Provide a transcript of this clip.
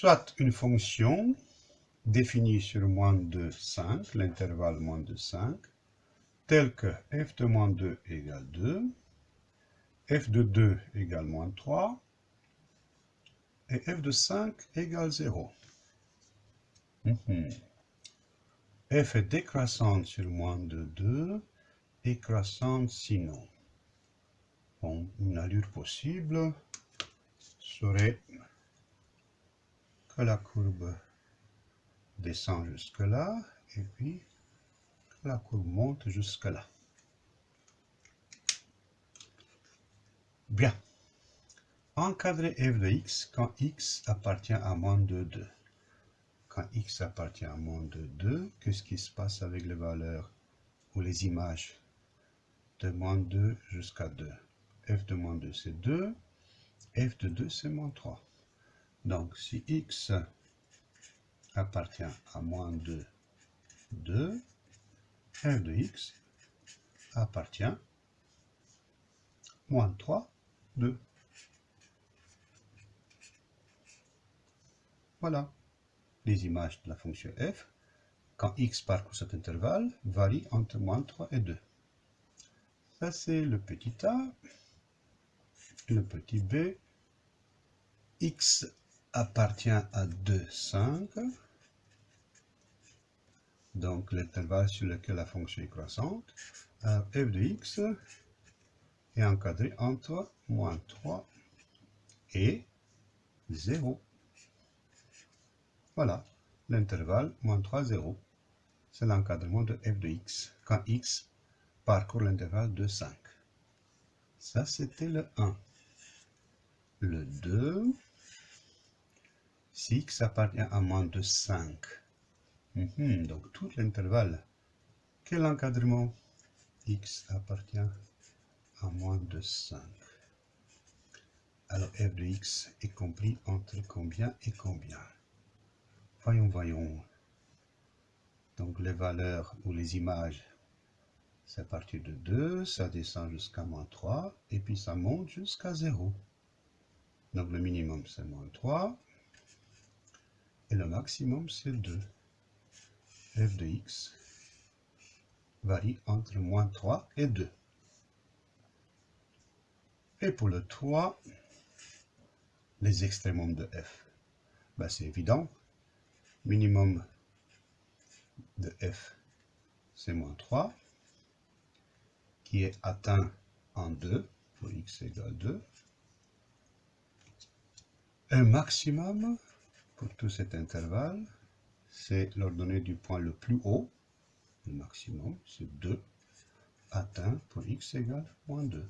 soit une fonction définie sur moins de 5, l'intervalle moins de 5, telle que f de moins 2 égale 2, f de 2 égale moins 3, et f de 5 égale 0. Mhm. f est décroissante sur moins de 2 et croissante sinon. Bon, une allure possible serait la courbe descend jusque là et puis la courbe monte jusque là. Bien. Encadrer f de x quand x appartient à moins de 2. Quand x appartient à moins de 2, qu'est-ce qui se passe avec les valeurs ou les images de moins 2 jusqu'à 2 f de moins 2 c'est 2, f de 2 c'est moins 3. Donc si x appartient à moins 2, 2, f de x appartient moins 3, 2. Voilà. Les images de la fonction f, quand x parcourt cet intervalle, varient entre moins 3 et 2. Ça, c'est le petit a. Le petit b. x appartient à 2, 5. Donc, l'intervalle sur lequel la fonction est croissante. f de x est encadré entre moins 3 et 0. Voilà, l'intervalle moins 3, 0. C'est l'encadrement de f de x, quand x parcourt l'intervalle de 5. Ça, c'était le 1. Le 2, si x appartient à moins de 5. Mhm, donc, tout l'intervalle. Quel encadrement? X appartient à moins de 5. Alors, f de x est compris entre combien et combien? Voyons, voyons. Donc les valeurs ou les images, c'est à partir de 2, ça descend jusqu'à moins 3, et puis ça monte jusqu'à 0. Donc le minimum c'est moins 3, et le maximum c'est 2. f de x varie entre moins 3 et 2. Et pour le 3, les extrémums de f, ben, c'est évident, minimum de f, c'est moins 3, qui est atteint en 2, pour x égale 2. Un maximum, pour tout cet intervalle, c'est l'ordonnée du point le plus haut, le maximum, c'est 2, atteint pour x égale moins 2.